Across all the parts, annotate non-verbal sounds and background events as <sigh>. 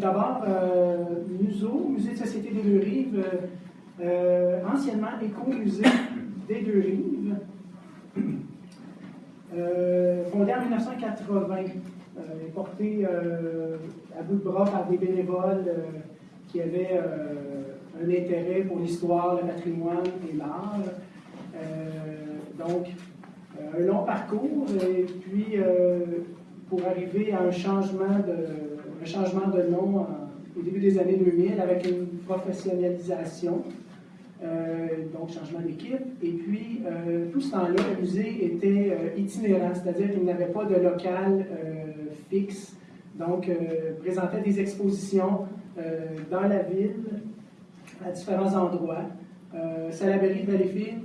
D'abord, euh, Musée de Société des Deux-Rives, euh, anciennement Éco-Musée des Deux-Rives, euh, fondé en 1980, et porté à bout de bras par des bénévoles qui avaient un intérêt pour l'histoire, le patrimoine et l'art. donc, un long parcours, et puis pour arriver à un changement de un changement de nom au début des années 2000 avec une professionnalisation, euh, donc changement d'équipe. Et puis, euh, tout ce temps-là, le musée était euh, itinérant, c'est-à-dire qu'il n'avait pas de local fixe. Donc, présentait des expositions dans la ville, à différents endroits. Salaberry de Valleyfield,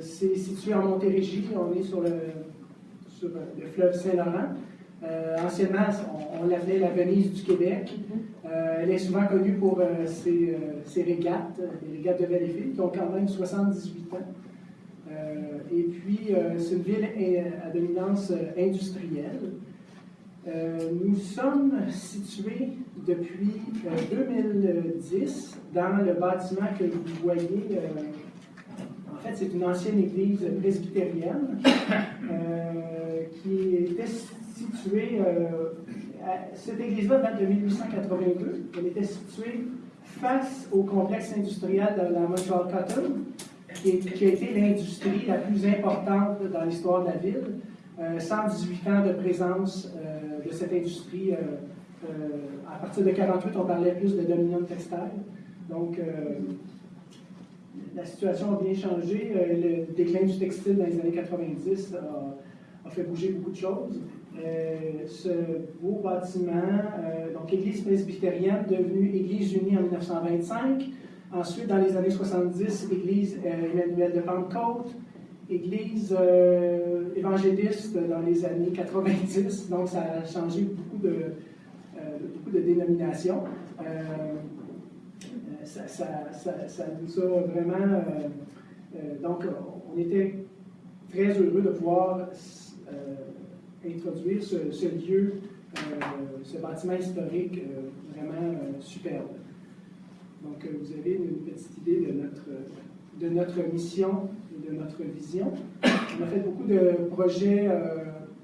c'est situé en Montérégie, on est sur le fleuve Saint-Laurent. Euh, anciennement, on, l'appelait la Venise du Québec. Euh, elle est souvent connue pour euh, ses, régates, les régates de Valleyfield, qui ont quand même 78 ans. et puis, c'est une ville à dominance industrielle. nous sommes situés depuis 2010 dans le bâtiment que vous voyez. en fait, c'est une ancienne église presbytérienne <coughs> qui était euh, cette église-là date de 1882. Elle était située face au complexe industriel de la Montreal Cotton, qui, a été l'industrie la plus importante dans l'histoire de la ville. 118 euh, ans de présence euh, de cette industrie. à partir de 48, on parlait plus de dominium textile. Donc, la situation a bien changé. le déclin du textile dans les années 90 a, fait bouger beaucoup de choses. Euh, ce beau bâtiment, euh, donc église presbytérienne, devenue Église unie en 1925. Ensuite, dans les années 70, Église euh, Emmanuel de Pentecôte, Église évangéliste dans les années 90. Donc, ça a changé beaucoup de, beaucoup de dénominations. Ça, ça, ça, ça, vraiment. donc, on était très heureux de pouvoir introduire ce, lieu, euh, ce bâtiment historique euh, vraiment euh, superbe. Donc, vous avez une petite idée de notre, de notre mission et de notre vision. On a fait beaucoup de projets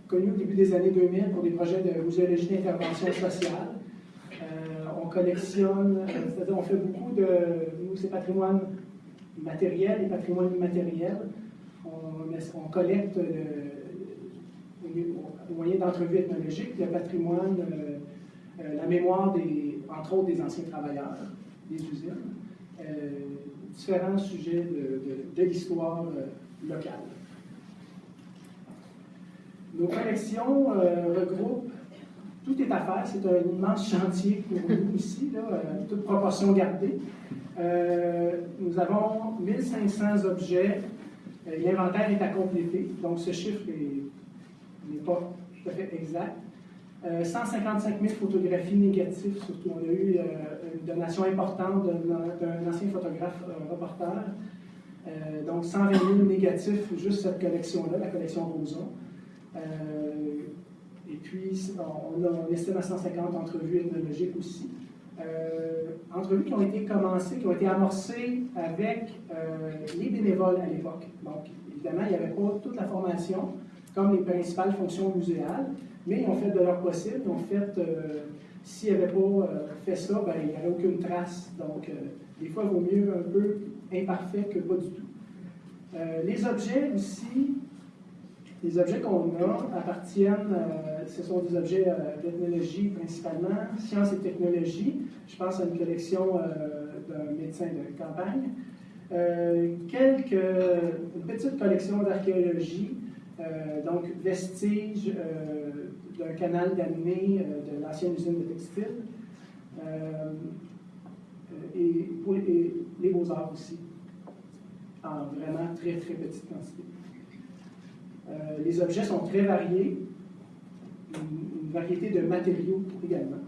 connus au début des années 2000 pour des projets de muséologie d'intervention sociale. on collectionne, c'est-à-dire on fait beaucoup de, nous, c'est patrimoine matériel et patrimoine immatériel. On collecte au moyen d'entrevues ethnologiques, le patrimoine, euh, euh, la mémoire, des, entre autres, des anciens travailleurs des usines, euh, différents sujets de, l'histoire locale. Nos collections regroupent tout est à faire. C'est un immense chantier pour nous <laughs> ici, toute proportion gardée. nous avons 1500 objets. L'inventaire est à compléter, donc ce chiffre est n'est pas tout à fait exact. 155 euh, 000 photographies négatives, surtout. On a eu euh, une donation importante d'un ancien photographe euh, reporter. donc 120 000 négatifs, juste cette collection-là, la collection Roson. et puis, on, a, on estime à 150 entrevues ethnologiques aussi. entrevues qui ont été commencées, qui ont été amorcées avec les bénévoles à l'époque. Donc, évidemment, il n'y avait pas toute la formation comme les principales fonctions muséales, mais ils ont fait de leur possible. Ils fait, euh, s'ils n'avaient pas euh, fait ça, ben, il n'y aurait aucune trace. Donc, euh, des fois, il vaut mieux un peu imparfait que pas du tout. les objets aussi, les objets qu'on a appartiennent, ce sont des objets d'ethnologie principalement, sciences et technologies. Je pense à une collection d'un médecin de campagne. quelques, une petite collection d'archéologie, euh, donc, vestige euh, d'un canal d'année euh, de l'ancienne usine de textile. et pour les, beaux-arts aussi, en vraiment très, très petite quantité. les objets sont très variés, une, variété de matériaux également.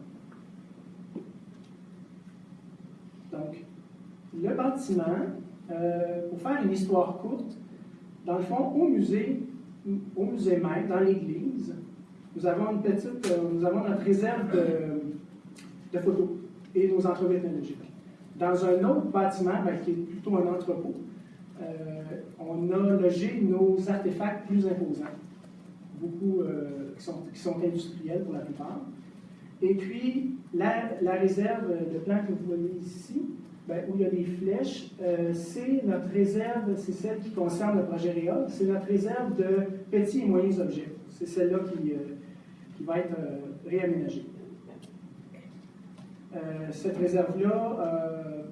Donc, le bâtiment, pour faire une histoire courte, dans le fond, au musée, au musée même, dans l'église, nous avons une petite, euh, nous avons notre réserve de, photos et nos entrevues ethnologiques. Dans un autre bâtiment, ben, qui est plutôt un entrepôt, euh, on a logé nos artefacts plus imposants, beaucoup euh, qui, sont, industriels pour la plupart. Et puis, la, la réserve de plan que vous voyez ici, ben, où il y a des flèches, euh, c'est notre réserve, c'est celle qui concerne le projet REA, c'est notre réserve de petits et moyens objets. C'est celle-là qui, euh, qui, va être euh, réaménagée. Cette réserve-là,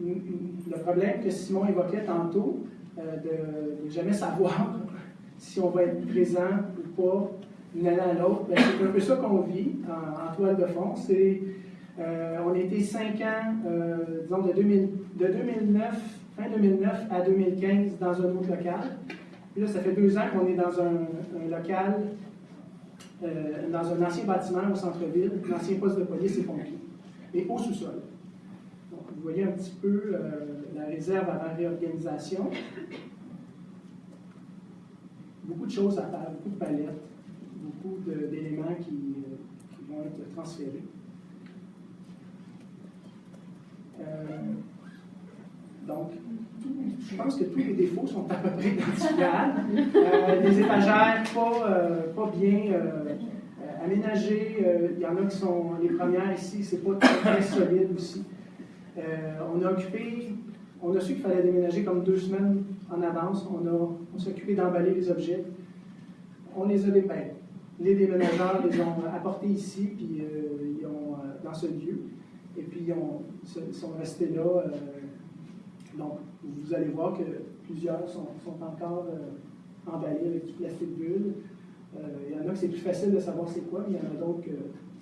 le problème que Simon évoquait tantôt, de ne jamais savoir <laughs> si on va être présent ou pas d'une année à l'autre, ben, c'est un peu ça qu'on vit en, en, toile de fond. C'est on a été cinq ans, euh, disons, de, 2009, fin 2009 à 2015 dans un autre local. Puis là, ça fait deux ans qu'on est dans un, local, euh, dans un ancien bâtiment au centre-ville, un ancien poste de police et pompiers, et au sous-sol. vous voyez un petit peu la réserve avant réorganisation. Beaucoup de choses à faire, beaucoup de palettes, beaucoup d'éléments qui vont être transférés. Euh, donc, je pense que tous les défauts sont à peu près. Euh, des étagères pas, euh, pas bien aménagées. Il y en a qui sont, les premières ici, c'est pas très, solide aussi. on a occupé, on a su qu'il fallait déménager comme deux semaines en avance. On, on s'est occupé d'emballer les objets. On les a dépeints. Les déménageurs les ont apportés ici, puis ils ont, dans ce lieu. Et puis, ils sont restés là. Euh, donc, vous allez voir que plusieurs sont, encore euh, emballés avec du plastique bulle. Euh, il y en a que c'est plus facile de savoir c'est quoi, mais il y en a d'autres que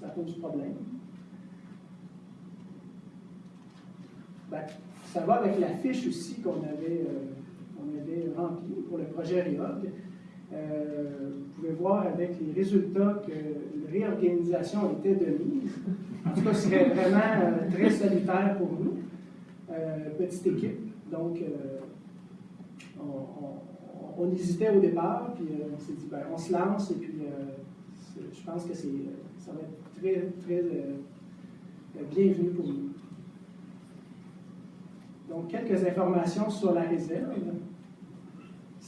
ça pose problème. Ben, ça va avec la fiche aussi qu'on avait, avait remplie pour le projet REOG. Voir avec les résultats que une réorganisation était de mise. En tout cas, ce serait vraiment euh, très salutaire pour nous. Euh, petite équipe. Donc, euh, on, hésitait au départ, puis on s'est dit, ben, on se lance, et puis je pense que ça va être très, très bienvenu pour nous. Donc, quelques informations sur la réserve.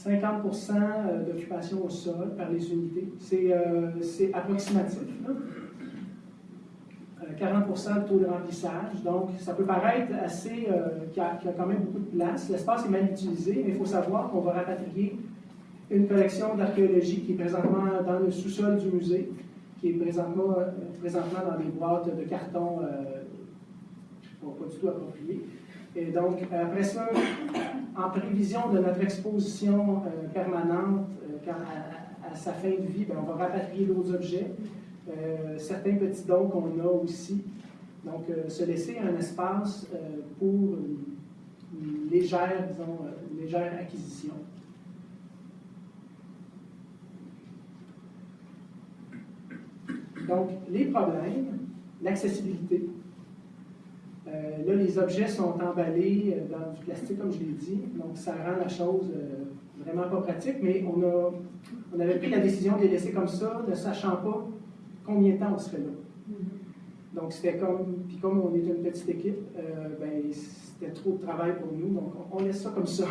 50% d'occupation au sol par les unités. C'est approximatif. 40% de taux de remplissage. Donc, ça peut paraître assez, euh, qu'il y, a quand même beaucoup de place. L'espace est mal utilisé, mais il faut savoir qu'on va rapatrier une collection d'archéologie qui est présentement dans le sous-sol du musée, qui est présentement, euh, présentement dans des boîtes de carton euh, pas du tout appropriées. Et donc, après ça, en prévision de notre exposition permanente, à, sa fin de vie, ben, on va rapatrier d'autres objets. Euh, certains petits dons qu'on a aussi. Donc, euh, se laisser un espace euh, pour une disons, légère acquisition. Donc, les problèmes, l'accessibilité. Là, les objets sont emballés dans du plastique, comme je l'ai dit, donc ça rend la chose vraiment pas pratique, mais on, a, on avait pris la décision de les laisser comme ça, ne sachant pas combien de temps on serait là. Mm-hmm. Donc, c'était comme, puis comme on est une petite équipe, euh, ben, c'était trop de travail pour nous, donc on, laisse ça comme ça.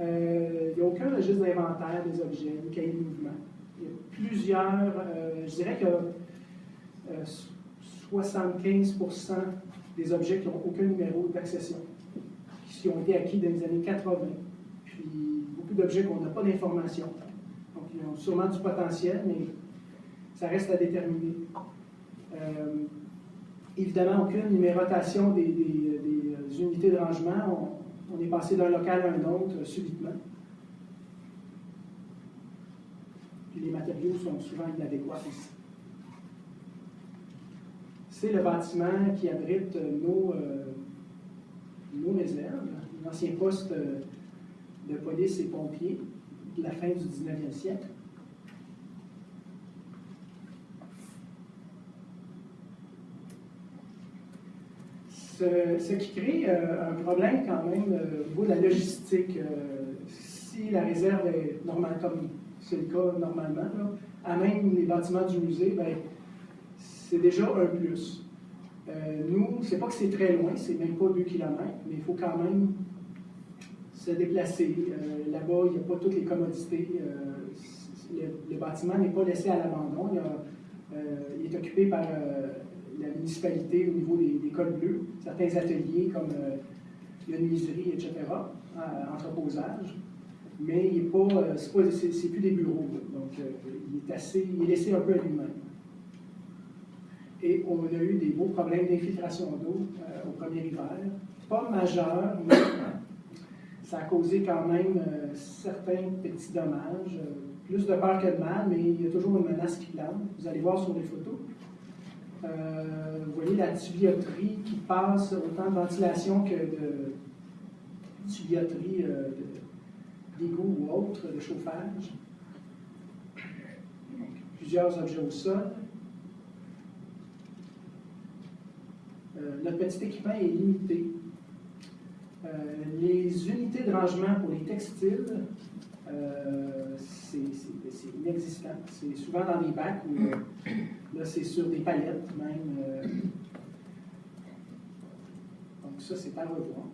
Euh, il n'y a aucun registre d'inventaire des objets, ni cahier de mouvement. Il y a plusieurs, euh, je dirais que 75 des objets qui n'ont aucun numéro d'accession, qui ont été acquis dans les années 80. Puis beaucoup d'objets qu'on n'a pas d'informations. Donc, ils ont sûrement du potentiel, mais ça reste à déterminer. Euh, évidemment, aucune numérotation des, des, unités de rangement. On, est passé d'un local à un autre euh, subitement. Puis les matériaux sont souvent inadéquats aussi. C'est le bâtiment qui abrite nos, euh, nos réserves, l'ancien poste de police et pompiers de la fin du 19e siècle. ce, qui crée euh, un problème quand même euh, au niveau de la logistique. Euh, si la réserve est normale, comme c'est le cas normalement, à même les bâtiments du musée, ben, c'est déjà un plus. Euh, nous, c'est pas que c'est très loin, c'est même pas 2 km, mais il faut quand même se déplacer. Euh, là-bas, il n'y a pas toutes les commodités. Euh, le, bâtiment n'est pas laissé à l'abandon. Il, est occupé par la municipalité au niveau des, cols bleus, certains ateliers comme la nuiserie, etc., entreposage. Mais il n'est pas, c'est plus des bureaux. Donc, il est assez, il est laissé un peu à lui-même. Et on a eu des beaux problèmes d'infiltration d'eau au premier hiver. Pas majeur, mais ça a causé quand même euh, certains petits dommages. Euh, plus de peur que de mal, mais il y a toujours une menace qui plane. Vous allez voir sur les photos. Euh, vous voyez la tuyauterie qui passe autant de ventilation que de tuyauterie d'égout ou autre, de chauffage. plusieurs objets au sol. Notre petit équipement est limité. Euh, les unités de rangement pour les textiles, euh, c'est inexistant. C'est souvent dans des bacs ou euh, là, c'est sur des palettes même. donc, ça, c'est à revoir.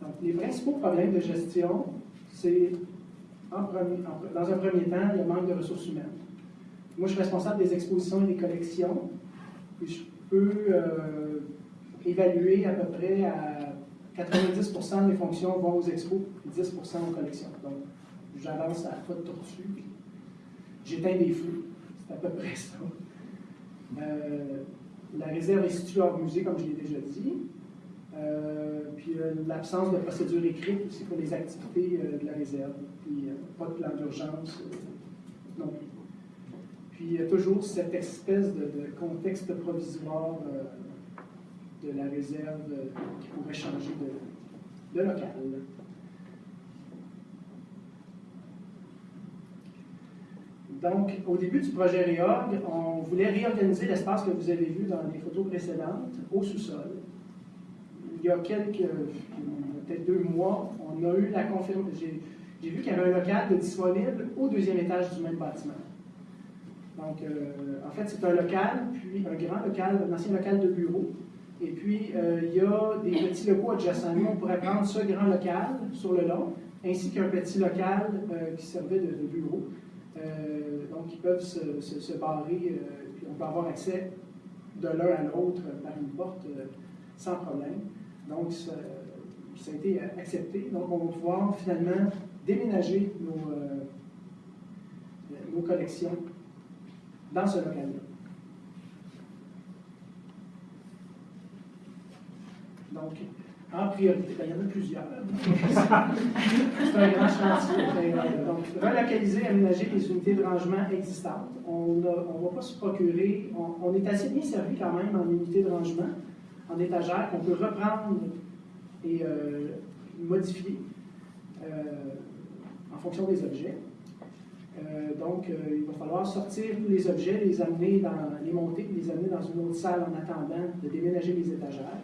Donc, les principaux problèmes de gestion, c'est, dans un premier temps, le manque de ressources humaines. Moi, je suis responsable des expositions et des collections. Je peux évalué à peu près à 90% de mes fonctions vont aux expos et 10% aux collections. Donc, j'avance à la fois de tortue, j'éteins des feux. C'est à peu près ça. Euh, la réserve est située hors musée, comme je l'ai déjà dit. Euh, puis euh, l'absence de procédure écrite aussi pour les activités de la réserve. Puis pas de plan d'urgence non plus. Puis il y a toujours cette espèce de contexte provisoire de la réserve qui pourrait changer de, local. Donc, au début du projet Réorg, on voulait réorganiser l'espace que vous avez vu dans les photos précédentes au sous-sol. Il y a quelques, peut-être deux mois, on a eu la confirmation. J'ai vu qu'il y avait un local disponible au deuxième étage du même bâtiment. Donc, euh, en fait, c'est un local, puis un grand local, un ancien local de bureau, et puis, euh, il y a des petits locaux adjacents. Nous, on pourrait prendre ce grand local sur le long, ainsi qu'un petit local euh, qui servait de, bureau. Donc, ils peuvent se, barrer, puis on peut avoir accès de l'un à l'autre par une porte sans problème. Donc, ça, a été accepté. Donc, on va pouvoir finalement déménager nos collections dans ce local-là. Donc, en priorité, ben, il y en a plusieurs. c'est un grand chantier. Donc, relocaliser, aménager les unités de rangement existantes. On ne va pas se procurer, on, est assez bien servi quand même en unités de rangement, en étagère, qu'on peut reprendre et euh, modifier euh, en fonction des objets. Euh, donc, il va falloir sortir tous les objets, les amener dans, les monter, les amener dans une autre salle en attendant de déménager les étagères.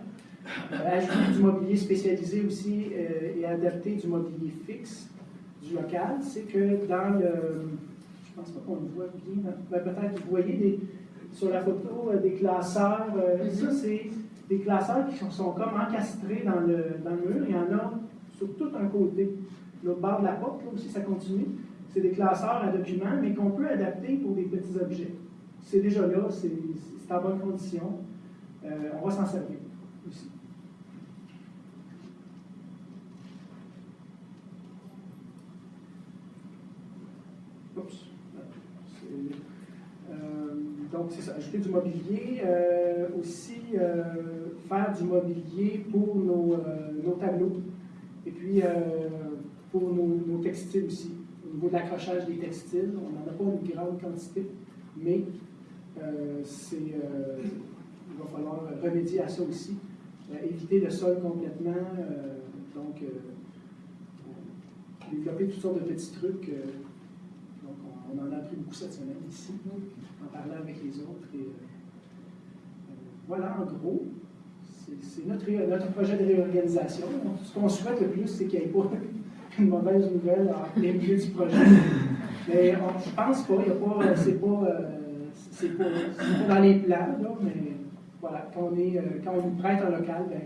Euh, ajouter du mobilier spécialisé aussi euh, et adapter du mobilier fixe du local, c'est que dans le. Je pense pas qu'on le voit bien. Ben, peut-être vous voyez sur la photo euh, des classeurs. ça, c'est des classeurs qui sont, comme encastrés dans le, dans le mur. Il y en a sur tout un côté. L'autre bord de la porte, là aussi, ça continue. C'est des classeurs à documents, mais qu'on peut adapter pour des petits objets. C'est déjà là, c'est en bonne condition. on va s'en servir aussi. Euh, donc, c'est ça, ajouter du mobilier. Euh, aussi, euh, faire du mobilier pour nos, tableaux. Et puis, pour nos, textiles aussi. Au niveau de l'accrochage des textiles, on n'en a pas une grande quantité, mais c'est, il va falloir remédier à ça aussi. éviter le sol complètement. donc, développer toutes sortes de petits trucs on en a appris beaucoup cette semaine ici, en parlant avec les autres. Et, euh, voilà, en gros, c'est notre, notre, projet de réorganisation. Ce qu'on souhaite le plus, c'est qu'il n'y ait pas une mauvaise nouvelle en plein milieu du projet. Mais je pense pas, c'est pas, euh, c'est pas, pas dans les plans, mais voilà, quand on, est, euh, quand on nous prête un local, ben,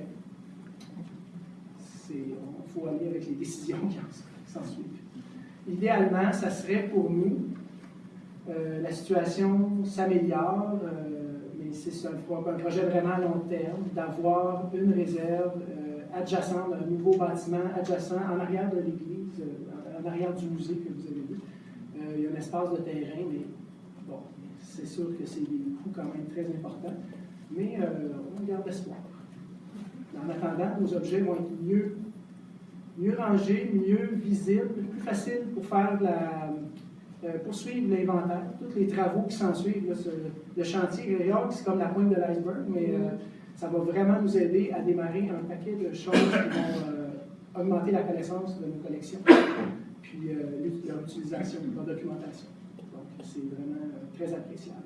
il faut aller avec les décisions qui s'en suivent. Idéalement, ça serait pour nous, euh, la situation s'améliore, euh, mais c'est un, projet vraiment à long terme, d'avoir une réserve adjacente, un nouveau bâtiment adjacent en arrière de l'église, en arrière du musée que vous avez vu. il y a un espace de terrain, mais bon, c'est sûr que c'est des coûts quand même très importants mais euh, on garde espoir. En attendant, nos objets vont être mieux, mieux rangés, mieux visibles, plus faciles pour faire la, euh, poursuivre l'inventaire, tous les travaux qui s'ensuivent. Le chantier c'est comme la pointe de l'iceberg, mais euh, ça va vraiment nous aider à démarrer un paquet de choses qui vont augmenter la connaissance de nos collections, puis leur utilisation, leur documentation. Donc, c'est vraiment très appréciable.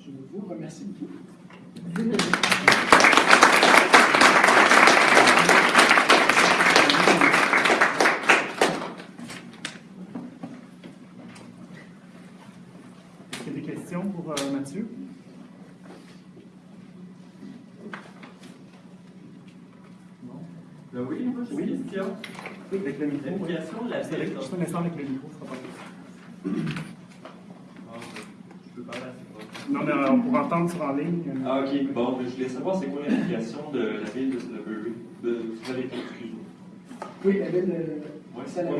Je vous remercie beaucoup. Est-ce qu'il y a des questions pour euh, Mathieu? Non? Ben oui, moi j'ai une question. Oui, avec le micro. L'application de la ville. Juste un instant avec le micro, ce sera pas non, mais on pourra entendre sur en ligne. Ah, ok. Bon, je voulais savoir c'est quoi l'implication de la ville de Sudbury. De excusez-moi. Oui, la ville de. Oui, c'est quoi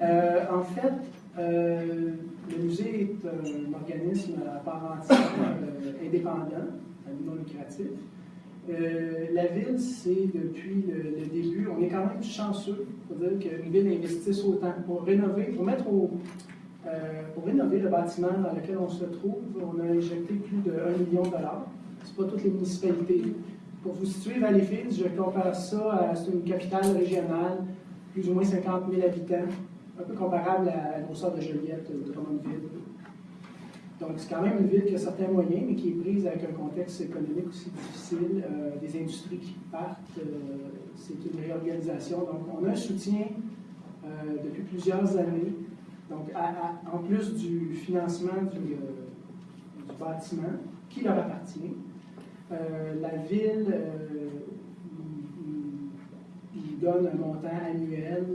la euh, En fait, euh, le musée est un organisme à part entière euh, indépendant, non lucratif. Euh, la ville, c'est depuis le, début, on est quand même chanceux pour dire qu'une ville investisse autant pour rénover, pour mettre au, euh, pour rénover le bâtiment dans lequel on se trouve, on a injecté plus de 1 million de dollars. Ce n'est pas toutes les municipalités. Pour vous situer, Valleyfield, je compare ça à une capitale régionale, plus ou moins 50 000 habitants, un peu comparable à la grosseur de Joliette de Drummondville. Donc, c'est quand même une ville qui a certains moyens, mais qui est prise avec un contexte économique aussi difficile, euh, des industries qui partent, euh, c'est une réorganisation. Donc, on a un soutien depuis plusieurs années donc, en plus du financement du, euh, bâtiment qui leur appartient, euh, la ville euh, il, donne un montant annuel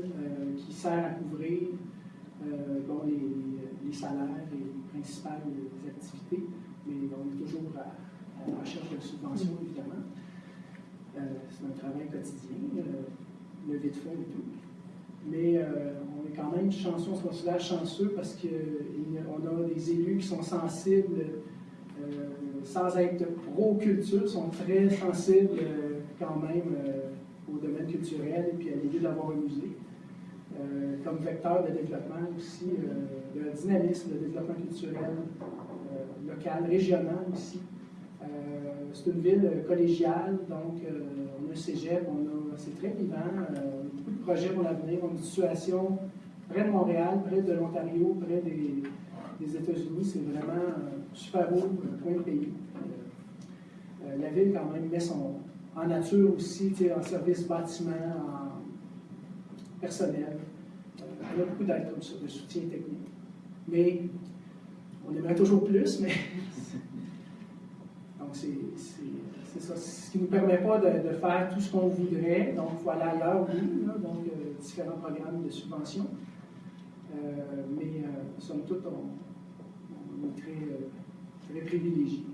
qui sert à couvrir bon, les, salaires et les principales activités, mais on est toujours à, la recherche de subventions, évidemment. c'est un travail quotidien, lever de fonds et tout. Mais on est quand même chanceux, on se considère chanceux parce qu'on a des élus qui sont sensibles, euh, sans être pro-culture, sont très sensibles euh, quand même euh, au domaine culturel et puis à l'idée d'avoir un musée. Comme vecteur de développement aussi, de dynamisme, de développement culturel local, régional aussi. c'est une ville collégiale, donc on a un cégep, c'est très vivant, beaucoup de projets pour l'avenir, on a une situation près de Montréal, près de l'Ontario, près des, États-Unis. C'est vraiment un super beau point de pays. Euh, la ville, quand même, met son, en nature aussi, en service bâtiment, en personnel. Euh, a beaucoup d'aide comme ça, de soutien technique. Mais on aimerait toujours plus, mais. <laughs> Donc, c'est ça. Ce qui ne nous permet pas de, faire tout ce qu'on voudrait. Donc, il faut aller ailleurs, oui. donc, euh, différents programmes de subvention. Euh, mais euh, somme toute, on, on est très, très privilégiés.